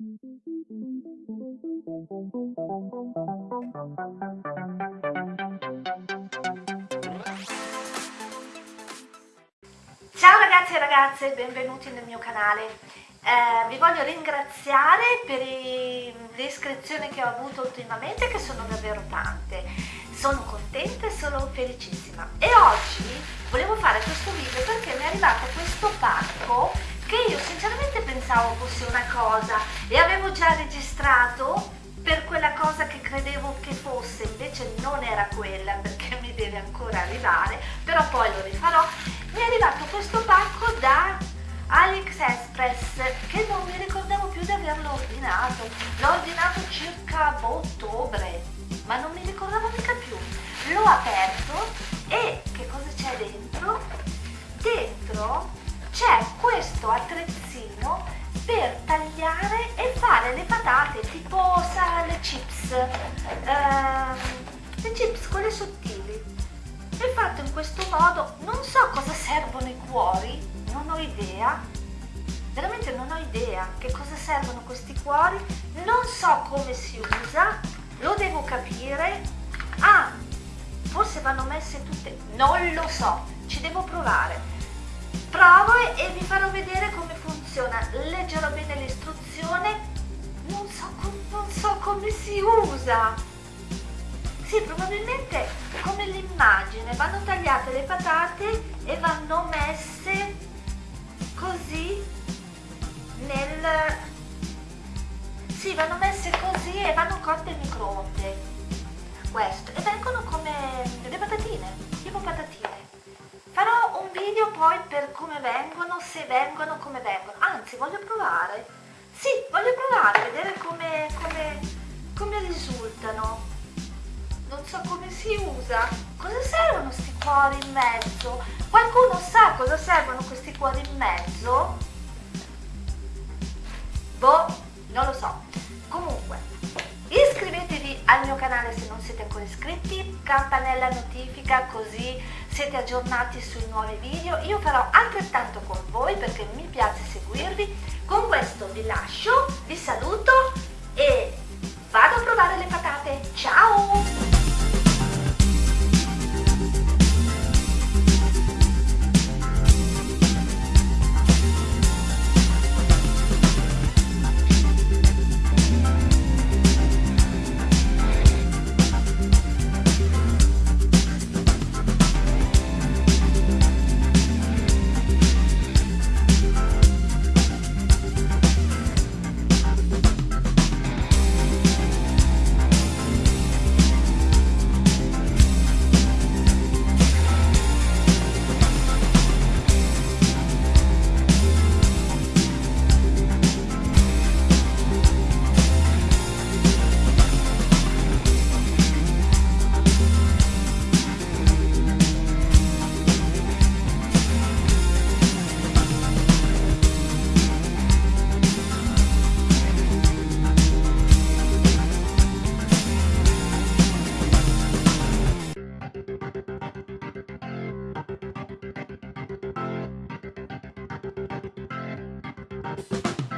Ciao ragazzi e ragazze, benvenuti nel mio canale. Eh, vi voglio ringraziare per le iscrizioni che ho avuto ultimamente che sono davvero tante. Sono contenta e sono felicissima. E oggi volevo fare questo video perché mi è arrivato questo pacco che io sinceramente pensavo fosse una cosa e avevo già registrato per quella cosa che credevo che fosse, invece non era quella perché mi deve ancora arrivare, però poi lo rifarò. Mi è arrivato questo pacco da AliExpress che non mi ricordavo più di averlo ordinato. L'ho ordinato circa a ottobre, ma non mi ricordavo mica più. L'ho aperto e che cosa c'è dentro? Dentro c'è questo attrezzino per tagliare e fare le patate tipo sa, le chips. Ehm, le chips quelle sottili. È fatto in questo modo non so cosa servono i cuori non ho idea. Veramente non ho idea che cosa servono questi cuori. Non so come si usa lo devo capire. Ah forse vanno messe tutte non lo so ci devo provare provo e vi farò vedere come funziona. Leggerò bene l'istruzione. Non so, non so come si usa. Sì probabilmente come l'immagine. Vanno tagliate le patate e vanno messe così nel sì vanno messe così e vanno cotte in microonde. Questo. E poi per come vengono se vengono come vengono. Anzi voglio provare. Sì voglio provare vedere come, come, come risultano. Non so come si usa. Cosa servono questi cuori in mezzo? Qualcuno sa cosa servono questi cuori in mezzo? Boh non lo so. Comunque iscrivetevi al mio canale se non siete ancora iscritti campanella notifica così siete aggiornati sui nuovi video, io farò altrettanto con voi perché mi piace seguirvi. Con questo vi lascio, vi saluto e vado a provare le patate. We'll be right back.